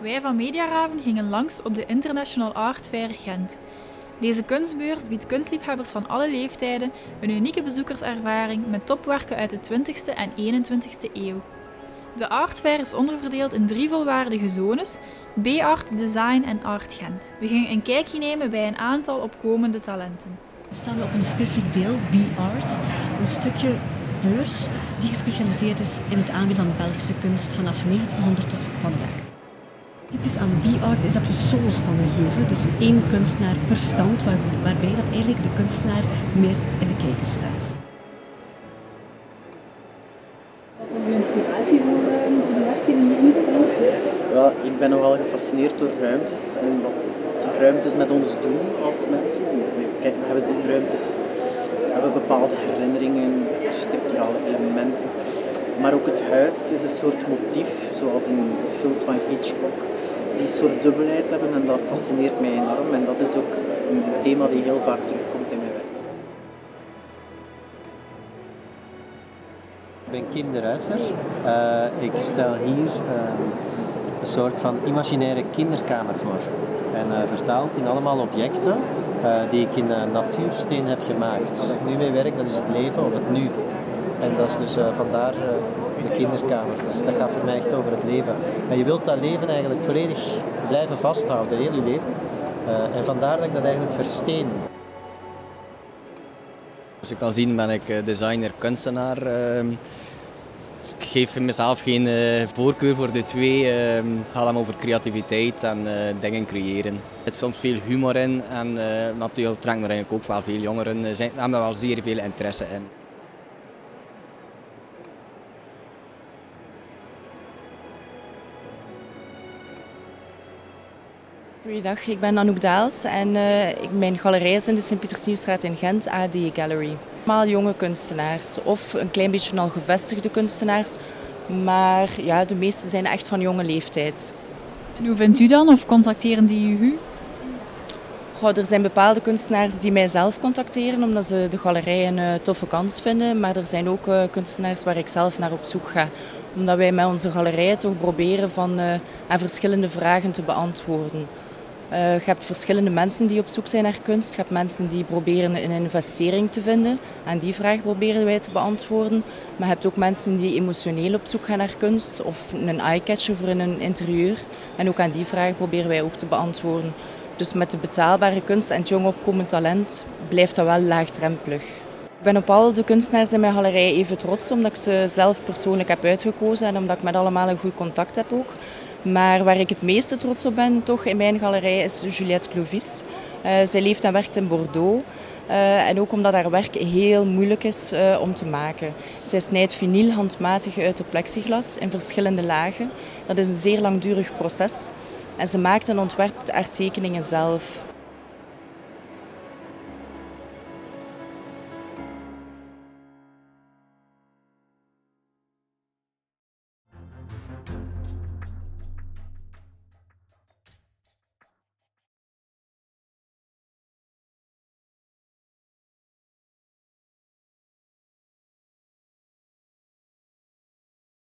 Wij van Mediaraven gingen langs op de International Art Fair Gent. Deze kunstbeurs biedt kunstliefhebbers van alle leeftijden een unieke bezoekerservaring met topwerken uit de 20e en 21e eeuw. De Art Fair is onderverdeeld in drie volwaardige zones: B-art, design en art Gent. We gingen een kijkje nemen bij een aantal opkomende talenten. We staan op een specifiek deel, B-art, een stukje beurs die gespecialiseerd is in het aanbieden van Belgische kunst vanaf 1900 tot vandaag. Typisch aan B-art is dat we solostanden geven, dus één kunstenaar per stand, waarbij dat eigenlijk de kunstenaar meer in de kijker staat. Wat was uw inspiratie voor, voor de werken die hier nu staan? Ja, ik ben nogal gefascineerd door ruimtes en wat ruimtes met ons doen als mensen. Kijk, we hebben die ruimtes, we hebben bepaalde herinneringen, architecturale elementen. Maar ook het huis is een soort motief, zoals in de films van Hitchcock, die soort dubbelheid hebben en dat fascineert mij enorm. En dat is ook een thema die heel vaak terugkomt in mijn werk. Ik ben Kim de. Uh, ik stel hier uh, een soort van imaginaire kinderkamer voor. En uh, vertaald in allemaal objecten die ik in natuursteen heb gemaakt. Nu mee werk, dat is het leven of het nu. En dat is dus uh, vandaar uh, de kinderkamer. Dus dat gaat voor mij echt over het leven. En je wilt dat leven eigenlijk volledig blijven vasthouden, heel je leven. Uh, en vandaar dat ik dat eigenlijk versteen. Zoals je kan zien ben ik designer, kunstenaar. Ehm, ik geef mezelf geen voorkeur voor de twee. Ehm, het gaat allemaal over creativiteit en dingen creëren. Er zit soms veel humor in en natuurlijk trekken er ook wel veel jongeren. Zijn, hebben daar wel zeer veel interesse in. Goedendag, ik ben Anouk Daals en uh, mijn galerij is in de Sint-Pietersnieuwstraat in Gent, AD Gallery. Allemaal jonge kunstenaars of een klein beetje al gevestigde kunstenaars, maar ja, de meeste zijn echt van jonge leeftijd. En hoe vindt u dan of contacteren die u? Goh, er zijn bepaalde kunstenaars die mij zelf contacteren omdat ze de galerij een uh, toffe kans vinden, maar er zijn ook uh, kunstenaars waar ik zelf naar op zoek ga. Omdat wij met onze galerij toch proberen van, aan verschillende vragen te beantwoorden. Uh, je hebt verschillende mensen die op zoek zijn naar kunst. Je hebt mensen die proberen een investering te vinden. En die vraag proberen wij te beantwoorden. Maar je hebt ook mensen die emotioneel op zoek gaan naar kunst. Of een eyecatcher voor een interieur. En ook aan die vraag proberen wij ook te beantwoorden. Dus met de betaalbare kunst en het jong opkomend talent blijft dat wel laagdrempelig. Ik ben op al de kunstenaars in mijn galerij even trots, omdat ik ze zelf persoonlijk heb uitgekozen en omdat ik met allemaal een goed contact heb ook. Maar waar ik het meeste trots op ben, toch in mijn galerij, is Juliette Clovis. Uh, zij leeft en werkt in Bordeaux. Uh, en ook omdat haar werk heel moeilijk is uh, om te maken. Zij snijdt vinyl handmatig uit de plexiglas in verschillende lagen. Dat is een zeer langdurig proces. En ze maakt en ontwerpt haar tekeningen zelf.